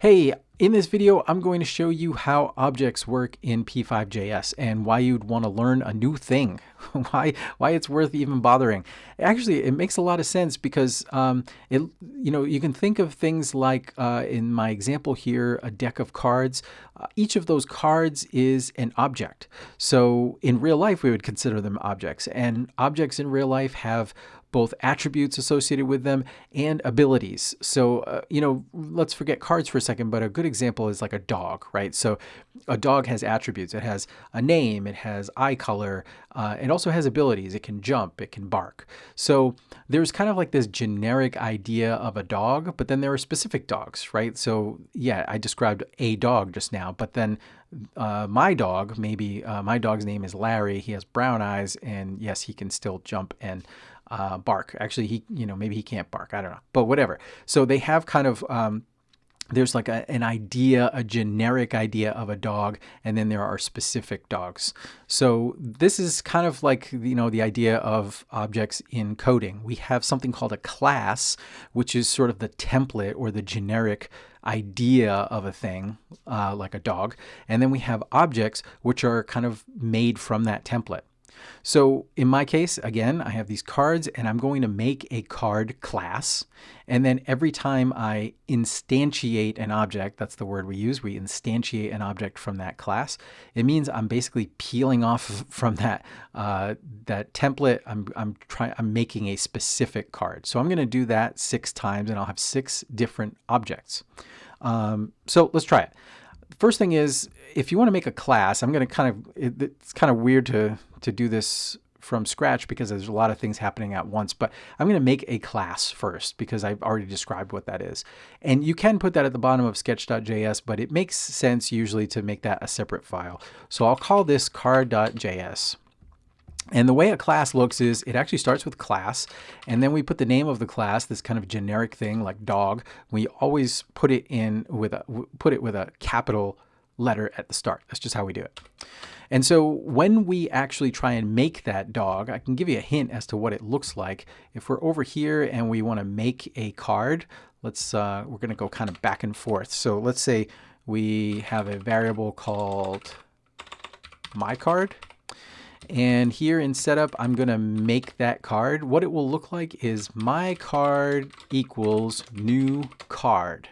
Hey, in this video, I'm going to show you how objects work in P5.js and why you'd want to learn a new thing, why why it's worth even bothering. Actually, it makes a lot of sense because um, it you know you can think of things like uh, in my example here, a deck of cards. Uh, each of those cards is an object. So in real life, we would consider them objects, and objects in real life have both attributes associated with them and abilities. So, uh, you know, let's forget cards for a second, but a good example is like a dog, right? So, a dog has attributes. It has a name, it has eye color, uh, it also has abilities. It can jump, it can bark. So, there's kind of like this generic idea of a dog, but then there are specific dogs, right? So, yeah, I described a dog just now, but then uh, my dog, maybe uh, my dog's name is Larry. He has brown eyes, and yes, he can still jump and uh, bark. Actually, he, you know, maybe he can't bark. I don't know, but whatever. So they have kind of, um, there's like a, an idea, a generic idea of a dog, and then there are specific dogs. So this is kind of like, you know, the idea of objects in coding. We have something called a class, which is sort of the template or the generic idea of a thing, uh, like a dog. And then we have objects, which are kind of made from that template. So in my case, again, I have these cards and I'm going to make a card class. And then every time I instantiate an object, that's the word we use, we instantiate an object from that class. It means I'm basically peeling off from that uh, that template. I'm, I'm trying, I'm making a specific card. So I'm going to do that six times and I'll have six different objects. Um, so let's try it first thing is if you want to make a class, I'm going to kind of, it, it's kind of weird to, to do this from scratch because there's a lot of things happening at once, but I'm going to make a class first because I've already described what that is. And you can put that at the bottom of sketch.js, but it makes sense usually to make that a separate file. So I'll call this card.js. And the way a class looks is it actually starts with class, and then we put the name of the class, this kind of generic thing like dog. We always put it in with a put it with a capital letter at the start. That's just how we do it. And so when we actually try and make that dog, I can give you a hint as to what it looks like. If we're over here and we want to make a card, let's uh, we're going to go kind of back and forth. So let's say we have a variable called my card and here in setup, I'm going to make that card. What it will look like is my card equals new card.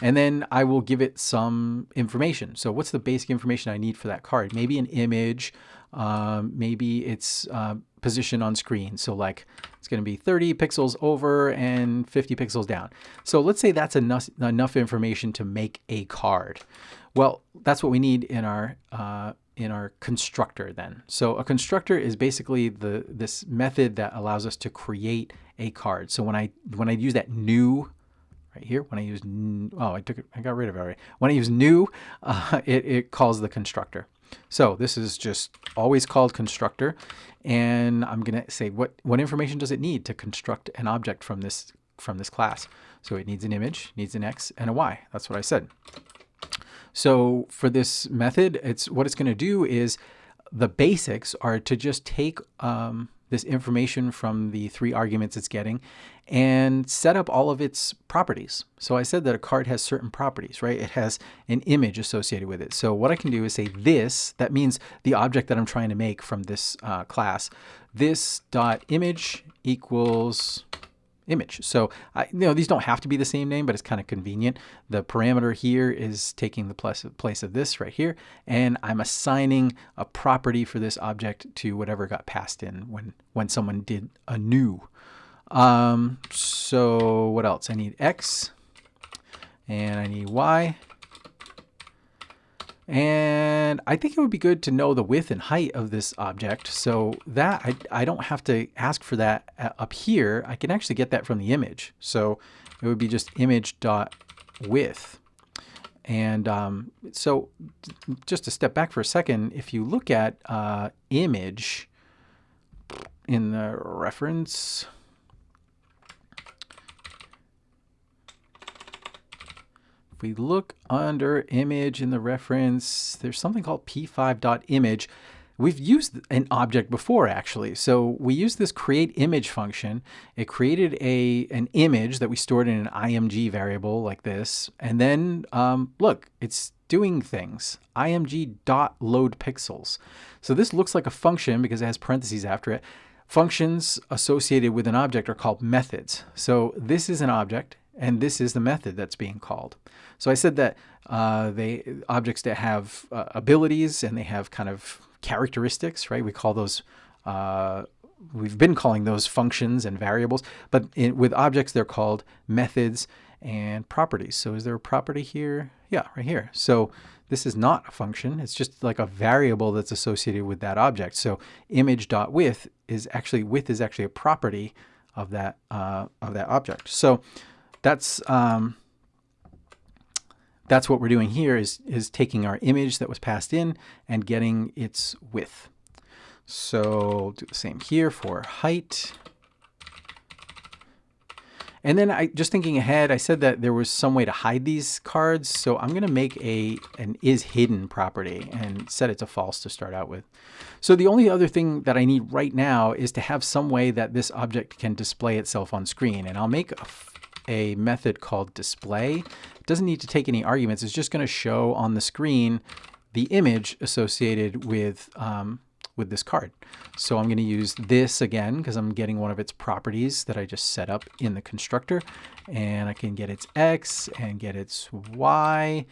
And then I will give it some information. So what's the basic information I need for that card? Maybe an image, um, maybe its uh, position on screen. So like it's going to be 30 pixels over and 50 pixels down. So let's say that's enough, enough information to make a card. Well, that's what we need in our uh, in our constructor then. So a constructor is basically the this method that allows us to create a card. So when I when I use that new right here, when I use oh I took it I got rid of it already. When I use new, uh, it it calls the constructor. So this is just always called constructor, and I'm gonna say what what information does it need to construct an object from this from this class. So it needs an image, needs an x and a y. That's what I said. So for this method, it's what it's going to do is the basics are to just take um, this information from the three arguments it's getting and set up all of its properties. So I said that a card has certain properties, right? It has an image associated with it. So what I can do is say this, that means the object that I'm trying to make from this uh, class, this dot image equals image. So I, you know, these don't have to be the same name, but it's kind of convenient. The parameter here is taking the of, place of this right here, and I'm assigning a property for this object to whatever got passed in when, when someone did a new. Um, so what else? I need X and I need Y. And I think it would be good to know the width and height of this object so that I, I don't have to ask for that uh, up here. I can actually get that from the image. So it would be just image dot width. And um, so just to step back for a second, if you look at uh, image in the reference, If we look under image in the reference, there's something called p5.image. we've used an object before actually. So we used this create image function. It created a an image that we stored in an img variable like this. And then um, look, it's doing things. img dot load pixels. So this looks like a function because it has parentheses after it. Functions associated with an object are called methods. So this is an object and this is the method that's being called. So I said that uh, they objects that have uh, abilities and they have kind of characteristics, right? We call those, uh, we've been calling those functions and variables, but in, with objects, they're called methods and properties. So is there a property here? Yeah, right here. So this is not a function. It's just like a variable that's associated with that object. So image.width is actually, width is actually a property of that, uh, of that object. So that's, um, that's what we're doing here is, is taking our image that was passed in and getting its width. So do the same here for height. And then I just thinking ahead, I said that there was some way to hide these cards. So I'm going to make a an is hidden property and set it to false to start out with. So the only other thing that I need right now is to have some way that this object can display itself on screen. And I'll make a, a method called display doesn't need to take any arguments. It's just going to show on the screen the image associated with, um, with this card. So I'm going to use this again because I'm getting one of its properties that I just set up in the constructor. And I can get its X and get its Y.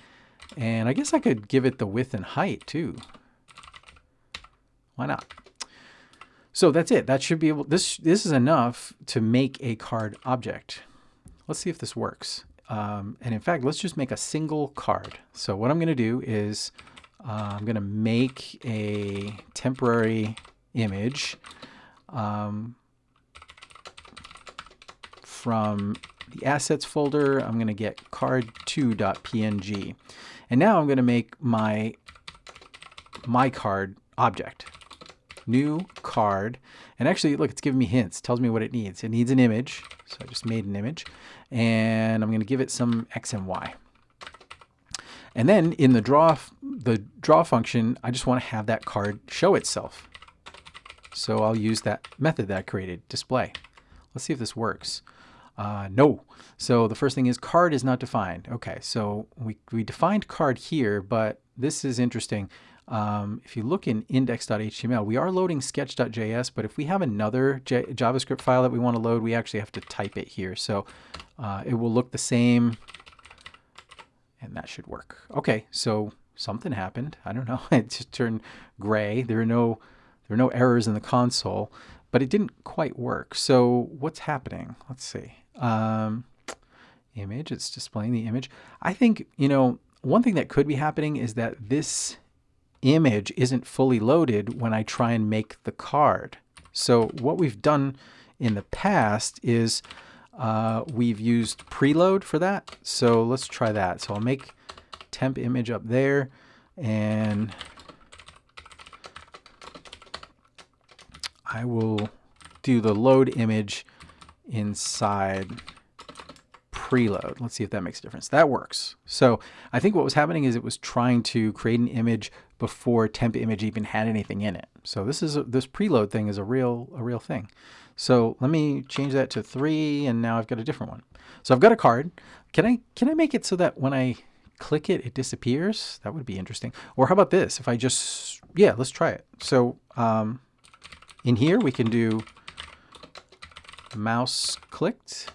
And I guess I could give it the width and height too. Why not? So that's it. That should be able, this, this is enough to make a card object. Let's see if this works. Um, and in fact, let's just make a single card. So what I'm going to do is uh, I'm going to make a temporary image um, from the assets folder. I'm going to get card2.png. And now I'm going to make my my card object. New card. And actually, look, it's giving me hints. Tells me what it needs. It needs an image. So I just made an image and I'm going to give it some x and y. And then in the draw, the draw function, I just want to have that card show itself. So I'll use that method that I created, display. Let's see if this works. Uh, no. So the first thing is card is not defined. Okay, so we, we defined card here, but this is interesting. Um, if you look in index.html, we are loading sketch.js, but if we have another J JavaScript file that we want to load, we actually have to type it here. So uh, it will look the same, and that should work. Okay, so something happened. I don't know. it just turned gray. There are no there are no errors in the console, but it didn't quite work. So what's happening? Let's see. Um, image. It's displaying the image. I think you know one thing that could be happening is that this image isn't fully loaded when I try and make the card. So what we've done in the past is uh, we've used preload for that. So let's try that. So I'll make temp image up there and I will do the load image inside preload. Let's see if that makes a difference. That works. So I think what was happening is it was trying to create an image before temp image even had anything in it. So this is a, this preload thing is a real a real thing. So let me change that to three, and now I've got a different one. So I've got a card. Can I can I make it so that when I click it, it disappears? That would be interesting. Or how about this? If I just yeah, let's try it. So um, in here we can do mouse clicked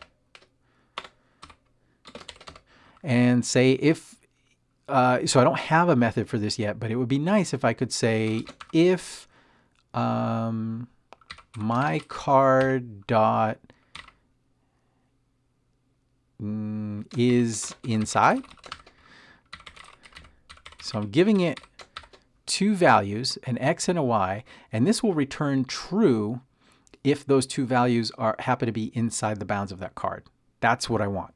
and say if, uh, so I don't have a method for this yet, but it would be nice if I could say if um, my card dot mm, is inside. So I'm giving it two values, an x and a y, and this will return true if those two values are happen to be inside the bounds of that card. That's what I want.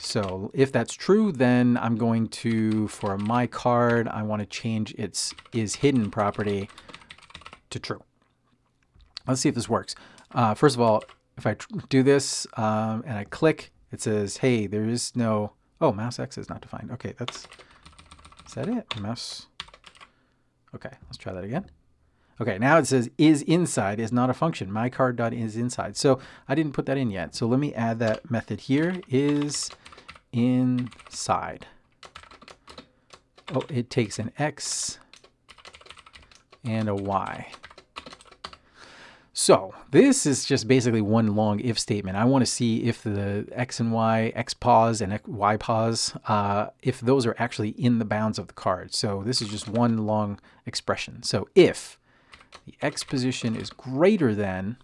So if that's true, then I'm going to, for my card, I want to change its is hidden property to true. Let's see if this works. Uh, first of all, if I do this um, and I click, it says, hey, there is no, oh, mouse X is not defined. Okay, that's, is that it? Mouse, okay, let's try that again. Okay, now it says is inside is not a function. My card dot is inside. So I didn't put that in yet. So let me add that method here is inside. Oh, it takes an X and a Y. So this is just basically one long if statement. I want to see if the x and y, x pos and y pos, uh, if those are actually in the bounds of the card. So this is just one long expression. So if the x position is greater than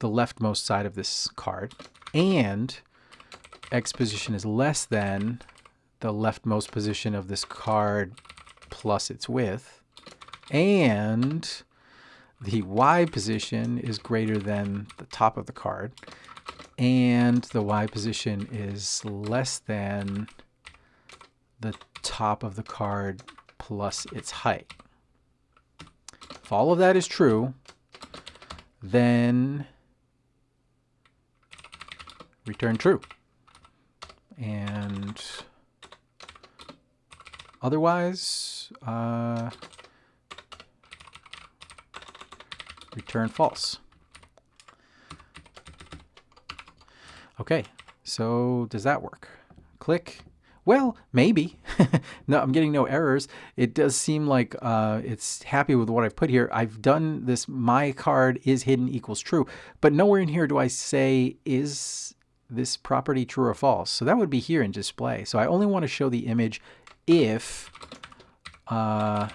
the leftmost side of this card and x position is less than the leftmost position of this card plus its width and the Y position is greater than the top of the card, and the Y position is less than the top of the card plus its height. If all of that is true, then return true. And otherwise, uh, return false. Okay, so does that work? Click. Well, maybe. no, I'm getting no errors. It does seem like uh, it's happy with what I've put here. I've done this my card is hidden equals true, but nowhere in here do I say is this property true or false. So that would be here in display. So I only want to show the image if uh,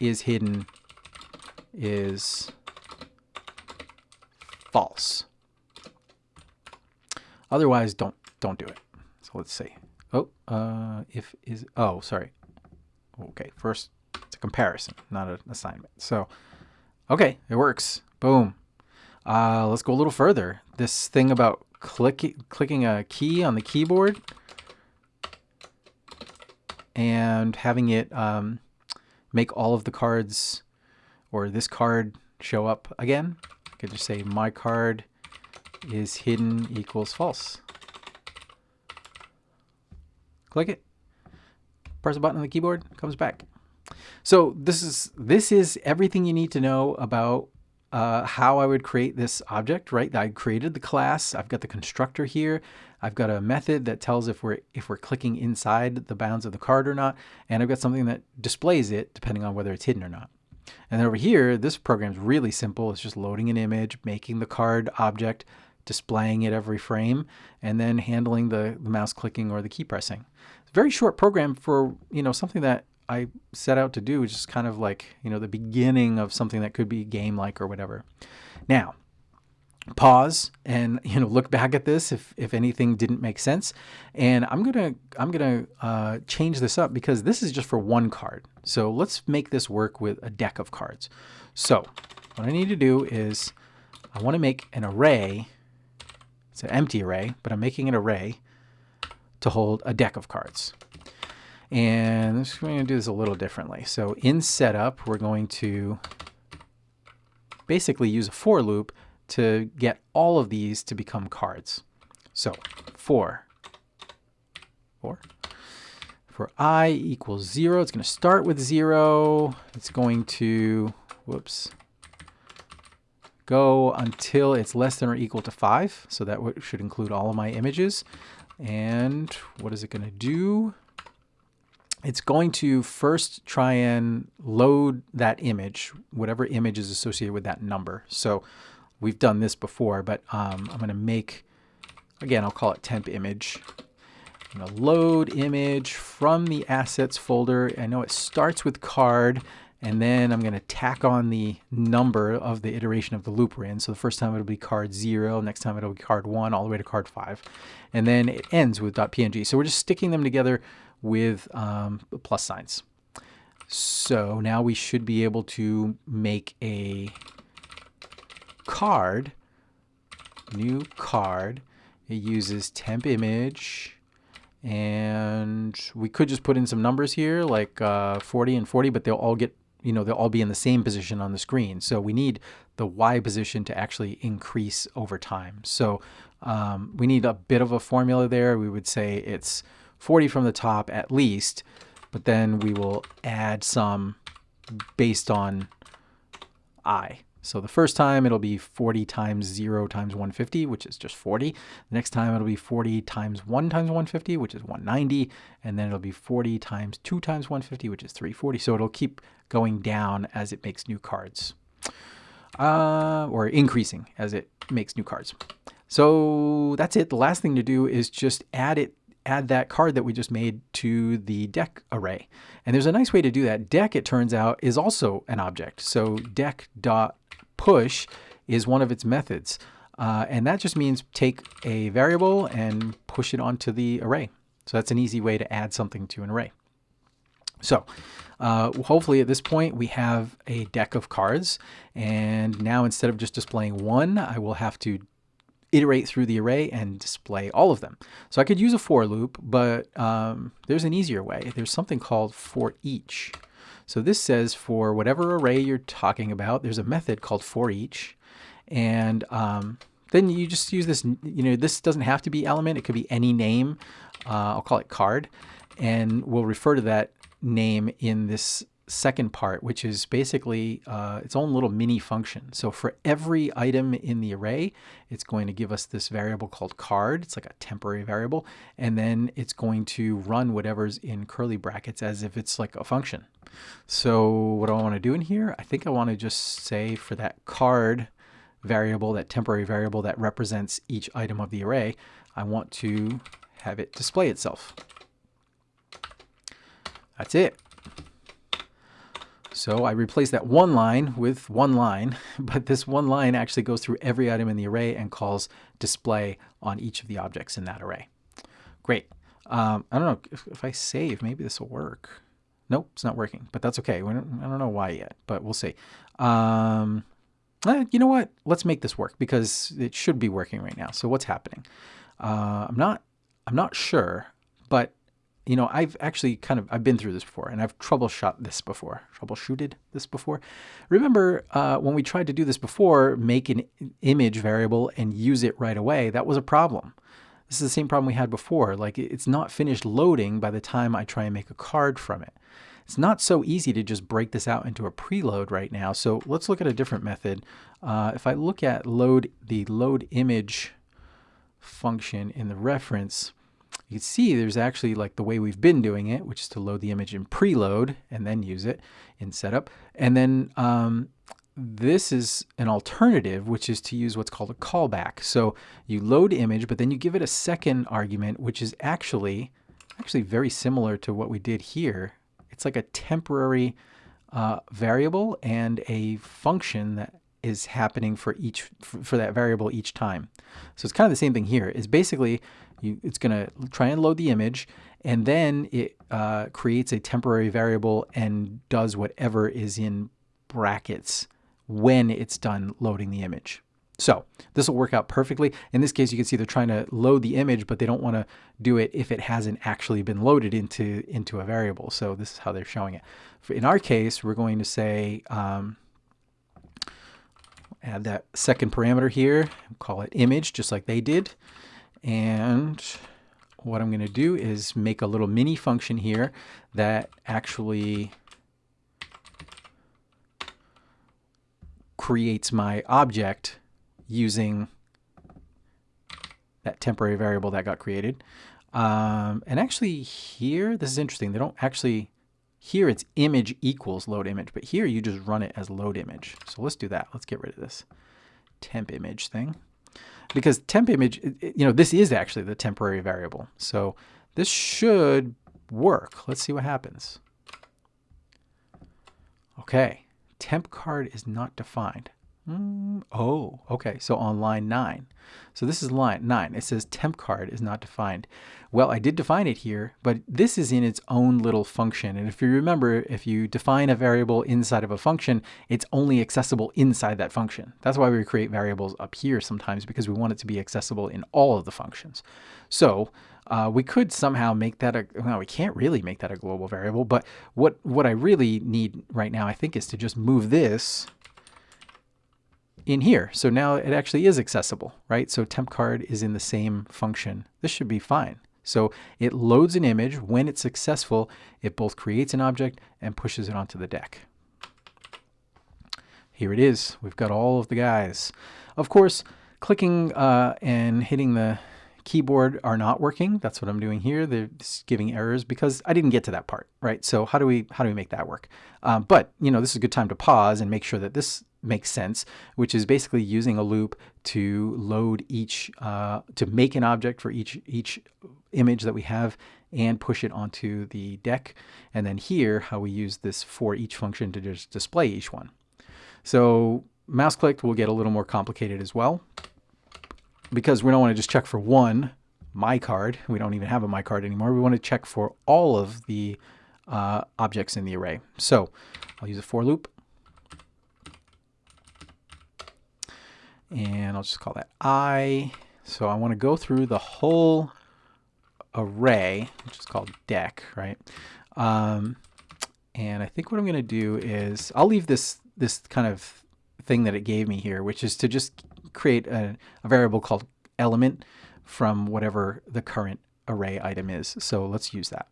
is hidden is false. Otherwise, don't don't do it. So let's see. Oh, uh, if is oh sorry. Okay, first it's a comparison, not an assignment. So, okay, it works. Boom. Uh, let's go a little further. This thing about clicking clicking a key on the keyboard and having it um, make all of the cards or this card show up again could just say my card is hidden equals false. Click it. Press a button on the keyboard, comes back. So this is this is everything you need to know about uh, how I would create this object, right? I created the class. I've got the constructor here. I've got a method that tells if we're if we're clicking inside the bounds of the card or not, and I've got something that displays it depending on whether it's hidden or not. And then over here, this program is really simple. It's just loading an image, making the card object, displaying it every frame, and then handling the, the mouse clicking or the key pressing. Very short program for, you know, something that I set out to do, which is kind of like, you know, the beginning of something that could be game-like or whatever. Now, pause and you know look back at this if if anything didn't make sense and i'm gonna i'm gonna uh, change this up because this is just for one card so let's make this work with a deck of cards so what i need to do is i want to make an array it's an empty array but i'm making an array to hold a deck of cards and we're going to do this a little differently so in setup we're going to basically use a for loop to get all of these to become cards. So for, for, for i equals 0, it's going to start with 0. It's going to, whoops, go until it's less than or equal to 5. So that should include all of my images. And what is it going to do? It's going to first try and load that image, whatever image is associated with that number. So we've done this before, but um, I'm going to make, again, I'll call it temp image. I'm going to load image from the assets folder. I know it starts with card, and then I'm going to tack on the number of the iteration of the loop we're in. So the first time it'll be card 0, next time it'll be card 1, all the way to card 5. And then it ends with .png. So we're just sticking them together with um, plus signs. So now we should be able to make a card, new card. It uses temp image and we could just put in some numbers here like uh, 40 and 40, but they'll all get, you know, they'll all be in the same position on the screen. So we need the Y position to actually increase over time. So um, we need a bit of a formula there. We would say it's 40 from the top at least, but then we will add some based on i. So the first time it'll be 40 times 0 times 150, which is just 40. The next time it'll be 40 times 1 times 150, which is 190. And then it'll be 40 times 2 times 150, which is 340. So it'll keep going down as it makes new cards. Uh, or increasing as it makes new cards. So that's it. The last thing to do is just add it add that card that we just made to the deck array. And there's a nice way to do that. Deck, it turns out, is also an object. So deck dot push is one of its methods. Uh, and that just means take a variable and push it onto the array. So that's an easy way to add something to an array. So uh, hopefully at this point we have a deck of cards. And now instead of just displaying one, I will have to iterate through the array and display all of them. So I could use a for loop, but um, there's an easier way. There's something called for each. So this says for whatever array you're talking about, there's a method called for each. And um, then you just use this, you know, this doesn't have to be element. It could be any name. Uh, I'll call it card. And we'll refer to that name in this second part, which is basically uh, its own little mini function. So for every item in the array, it's going to give us this variable called card. It's like a temporary variable. And then it's going to run whatever's in curly brackets as if it's like a function. So what do I want to do in here? I think I want to just say for that card variable, that temporary variable that represents each item of the array, I want to have it display itself. That's it. So I replace that one line with one line, but this one line actually goes through every item in the array and calls display on each of the objects in that array. Great. Um, I don't know if, if I save, maybe this will work. Nope, it's not working, but that's okay. I don't know why yet, but we'll see. Um, eh, you know what? Let's make this work because it should be working right now. So what's happening? Uh, I'm not, I'm not sure, but you know, I've actually kind of, I've been through this before and I've troubleshot this before, troubleshooted this before. Remember uh, when we tried to do this before, make an image variable and use it right away, that was a problem. This is the same problem we had before. Like it's not finished loading by the time I try and make a card from it. It's not so easy to just break this out into a preload right now. So let's look at a different method. Uh, if I look at load the load image function in the reference, you can see there's actually like the way we've been doing it, which is to load the image in preload and then use it in setup. And then um, this is an alternative, which is to use what's called a callback. So you load image, but then you give it a second argument, which is actually actually very similar to what we did here. It's like a temporary uh, variable and a function that is happening for each for that variable each time. So it's kind of the same thing here. Is basically you, it's going to try and load the image, and then it uh, creates a temporary variable and does whatever is in brackets when it's done loading the image. So this will work out perfectly. In this case, you can see they're trying to load the image, but they don't want to do it if it hasn't actually been loaded into, into a variable. So this is how they're showing it. In our case, we're going to say, um, add that second parameter here, call it image, just like they did. And what I'm going to do is make a little mini function here that actually creates my object using that temporary variable that got created. Um, and actually here, this is interesting. They don't actually, here it's image equals load image, but here you just run it as load image. So let's do that. Let's get rid of this temp image thing because temp image, you know, this is actually the temporary variable. So this should work. Let's see what happens. Okay, temp card is not defined. Mm, oh, okay. So on line 9. So this is line 9. It says temp card is not defined. Well, I did define it here, but this is in its own little function. And if you remember, if you define a variable inside of a function, it's only accessible inside that function. That's why we create variables up here sometimes because we want it to be accessible in all of the functions. So uh, we could somehow make that a, well, we can't really make that a global variable, but what, what I really need right now, I think, is to just move this in here. So now it actually is accessible, right? So temp card is in the same function. This should be fine. So it loads an image. When it's successful, it both creates an object and pushes it onto the deck. here it is. We've got all of the guys. Of course, clicking uh, and hitting the keyboard are not working. That's what I'm doing here. They're giving errors because I didn't get to that part, right? So how do we how do we make that work? Um, but you know, this is a good time to pause and make sure that this makes sense, which is basically using a loop to load each uh, to make an object for each each image that we have and push it onto the deck. And then here, how we use this for each function to just display each one. So mouse clicked will get a little more complicated as well because we don't want to just check for one my card. We don't even have a my card anymore. We want to check for all of the uh, objects in the array. So I'll use a for loop. And I'll just call that I. So I want to go through the whole array, which is called deck, right? Um, and I think what I'm going to do is I'll leave this this kind of thing that it gave me here, which is to just create a, a variable called element from whatever the current array item is. So let's use that.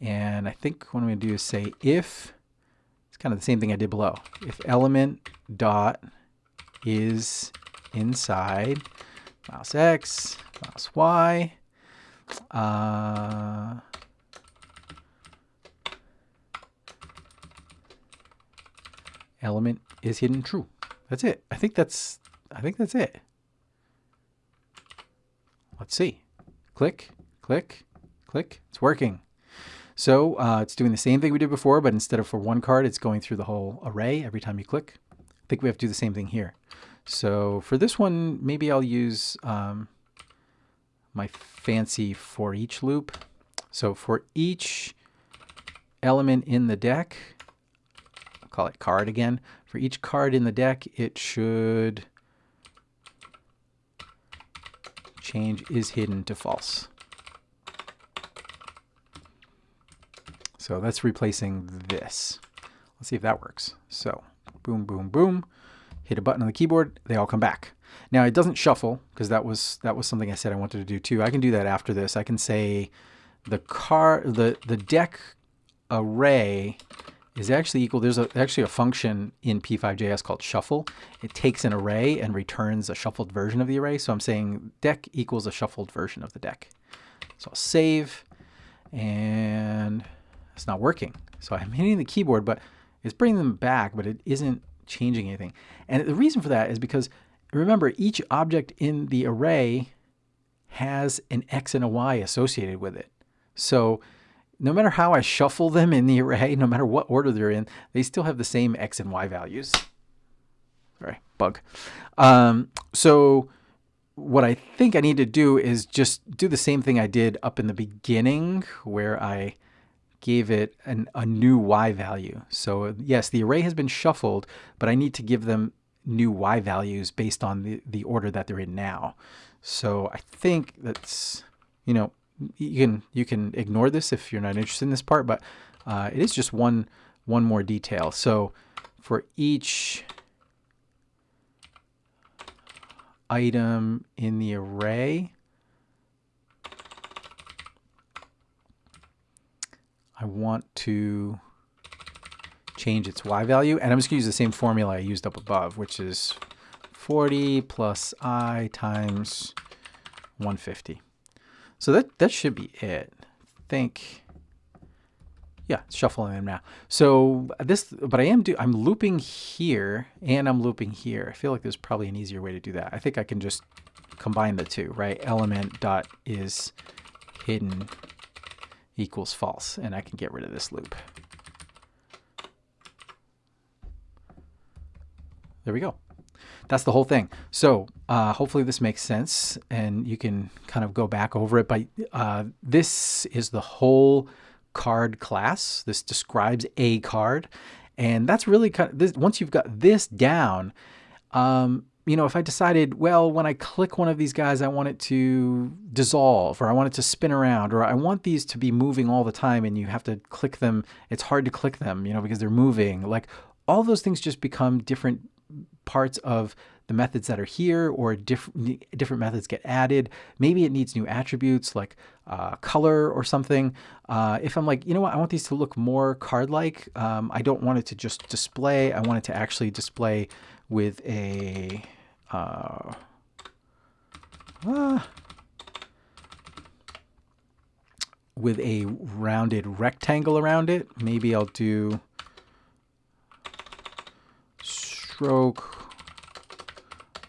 And I think what I'm going to do is say if, it's kind of the same thing I did below. If element dot is inside mouse X, mouse Y, uh, element is hidden true. That's it. I think that's I think that's it. Let's see. Click, click, click. It's working. So uh, it's doing the same thing we did before, but instead of for one card, it's going through the whole array every time you click. I think we have to do the same thing here. So for this one, maybe I'll use um, my fancy for each loop. So for each element in the deck, I'll call it card again. For each card in the deck, it should change is hidden to false. So that's replacing this. Let's see if that works. So boom, boom, boom. Hit a button on the keyboard, they all come back. Now it doesn't shuffle because that was that was something I said I wanted to do too. I can do that after this. I can say the car the the deck array is actually equal. There's a, actually a function in P5JS called shuffle. It takes an array and returns a shuffled version of the array. So I'm saying deck equals a shuffled version of the deck. So I'll save and it's not working. So I'm hitting the keyboard, but it's bringing them back, but it isn't changing anything. And the reason for that is because remember each object in the array has an X and a Y associated with it. So no matter how I shuffle them in the array, no matter what order they're in, they still have the same X and Y values. Sorry, bug. Um, so what I think I need to do is just do the same thing I did up in the beginning where I gave it an, a new Y value. So yes, the array has been shuffled, but I need to give them new Y values based on the, the order that they're in now. So I think that's, you know, you can you can ignore this if you're not interested in this part, but uh, it is just one one more detail. So for each item in the array, I want to change its y value, and I'm just going to use the same formula I used up above, which is 40 plus i times 150. So that, that should be it. I think, yeah, shuffling them now. So this, but I am do, I'm looping here and I'm looping here. I feel like there's probably an easier way to do that. I think I can just combine the two, right? Element dot is hidden equals false, and I can get rid of this loop. There we go that's the whole thing. So uh, hopefully this makes sense and you can kind of go back over it. But uh, this is the whole card class. This describes a card. And that's really kind of, this, once you've got this down, um, you know, if I decided, well, when I click one of these guys, I want it to dissolve or I want it to spin around or I want these to be moving all the time and you have to click them. It's hard to click them, you know, because they're moving. Like all those things just become different parts of the methods that are here or different different methods get added. Maybe it needs new attributes like uh, color or something. Uh, if I'm like, you know what, I want these to look more card-like. Um, I don't want it to just display. I want it to actually display with a uh, uh with a rounded rectangle around it. Maybe I'll do stroke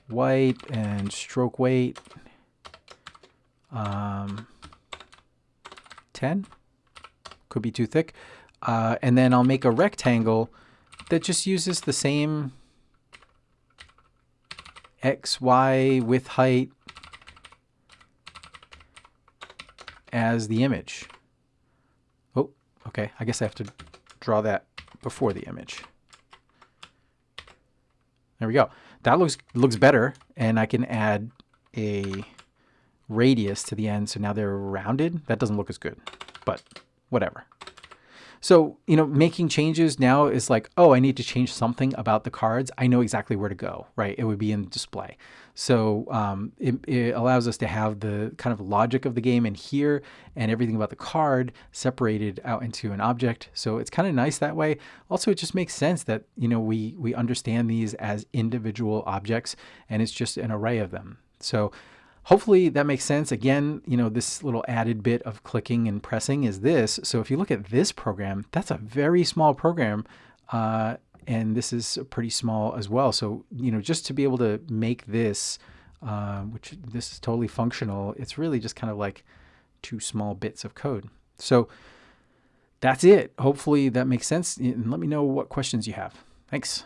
white and stroke weight um, 10 could be too thick uh, and then I'll make a rectangle that just uses the same X, Y width height as the image. Oh, okay. I guess I have to draw that before the image. There we go. That looks looks better, and I can add a radius to the end, so now they're rounded. That doesn't look as good, but whatever. So, you know, making changes now is like, oh, I need to change something about the cards. I know exactly where to go, right? It would be in the display. So um, it, it, allows us to have the kind of logic of the game in here and everything about the card separated out into an object. So it's kind of nice that way. Also, it just makes sense that, you know, we, we understand these as individual objects and it's just an array of them. So Hopefully that makes sense. Again, you know, this little added bit of clicking and pressing is this. So if you look at this program, that's a very small program. Uh, and this is pretty small as well. So, you know, just to be able to make this, uh, which this is totally functional, it's really just kind of like two small bits of code. So that's it. Hopefully that makes sense. And let me know what questions you have. Thanks.